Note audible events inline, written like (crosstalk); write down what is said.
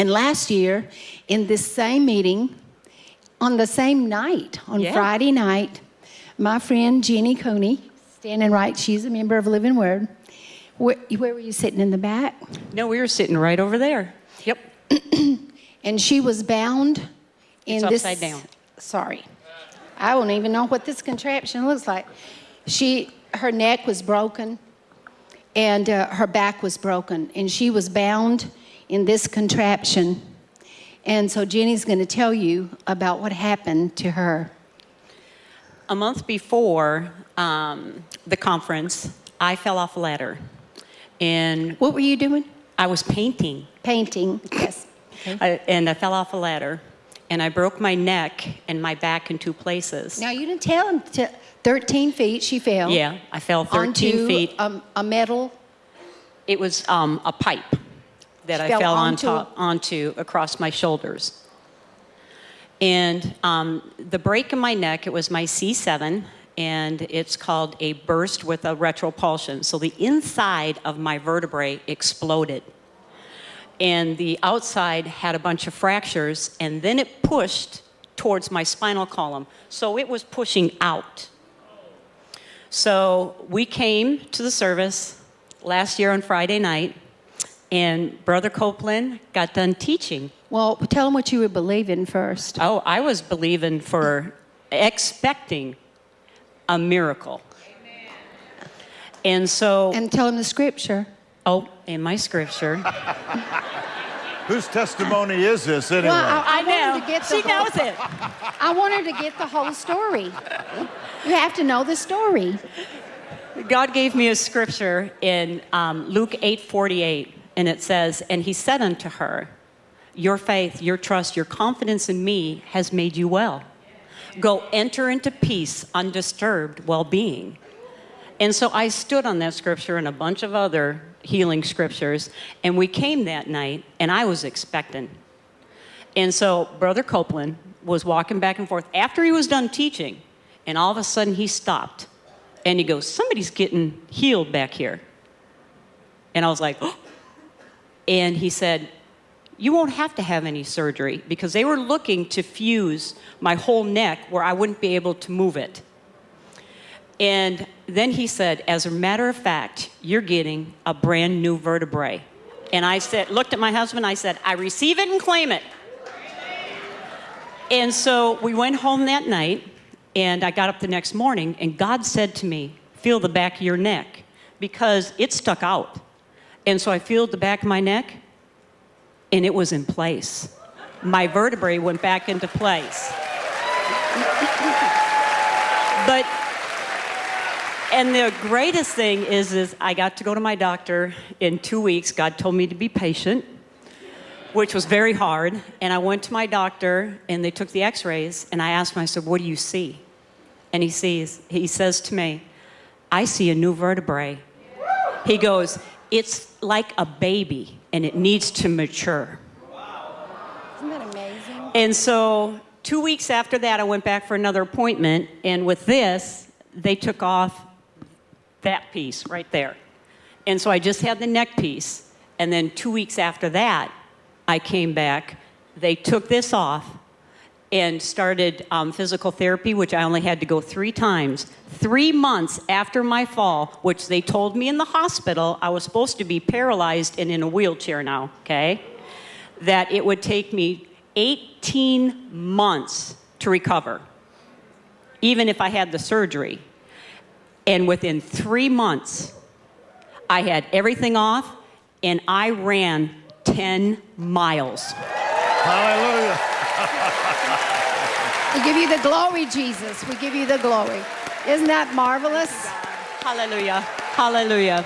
And last year, in this same meeting, on the same night, on Yeah. Friday night, my friend Jeannie Cooney, standing right, she's a member of Living Word. Where, where were you sitting in the back? No, we were sitting right over there. Yep. (clears throat) And she was bound in It's this. upside down. Sorry. I don't even know what this contraption looks like. She, her neck was broken and uh, her back was broken, and she was bound in this contraption. And so Jenny's going to tell you about what happened to her. A month before um, the conference, I fell off a ladder. And What were you doing? I was painting. Painting. Yes. I, and I fell off a ladder. And I broke my neck and my back in two places. Now you didn't tell him. To, 13 feet she fell. Yeah, I fell 13 onto feet. A, a metal. It was um, a pipe that She I fell fell on onto- top, onto across my shoulders. And um, the break in my neck, it was my C7, and it's called a burst with a retropulsion. So the inside of my vertebrae exploded. And the outside had a bunch of fractures, and then it pushed towards my spinal column. So it was pushing out. So we came to the service last year on Friday night, and Brother Copeland got done teaching. Well, tell him what you were believing first. Oh, I was believing for, expecting a miracle. And so, And tell him the scripture. oh, in my scripture, (laughs) Whose testimony is this anyway? Well, I, I, I know. to get She whole, knows it. (laughs) I wanted to get the whole story. You have to know the story. God gave me a scripture in um, Luke 8 48, and it says, And he said unto her, Your faith, your trust, your confidence in me has made you well. Go enter into peace, undisturbed well being. And so I stood on that scripture and a bunch of other healing scriptures, and we came that night, and I was expectant. And so Brother Copeland was walking back and forth after he was done teaching, and all of a sudden he stopped and he goes, Somebody's getting healed back here. And I was like, (gasps) oh. And he said, You won't have to have any surgery because they were looking to fuse my whole neck where I wouldn't be able to move it. And then he said, As a matter of fact, you're getting a brand new vertebrae. And I said, looked at my husband, I said, I receive it and claim it. And so we went home that night, and I got up the next morning, and God said to me, Feel the back of your neck, because it stuck out. And so I felt the back of my neck, and it was in place. My vertebrae went back into place. but and the greatest thing is, is I got to go to my doctor in two weeks. God told me to be patient, which was very hard. And I went to my doctor, and they took the X-rays, and I asked him. I said, "What do you see?" And he sees. He says to me, "I see a new vertebrae." He goes, "It's like a baby, and it needs to mature." Isn't that amazing? And so, two weeks after that, I went back for another appointment, and with this, they took off that piece right there. And so I just had the neck piece, and then two weeks after that, I came back. They took this off and started um, physical therapy, which I only had to go three times. Three months after my fall, which they told me in the hospital I was supposed to be paralyzed and in a wheelchair now, okay? That it would take me 18 months to recover, even if I had the surgery. And within three months, I had everything off and I ran 10 miles. Hallelujah. We give you the glory, Jesus. We give you the glory. Isn't that marvelous? Hallelujah. Hallelujah.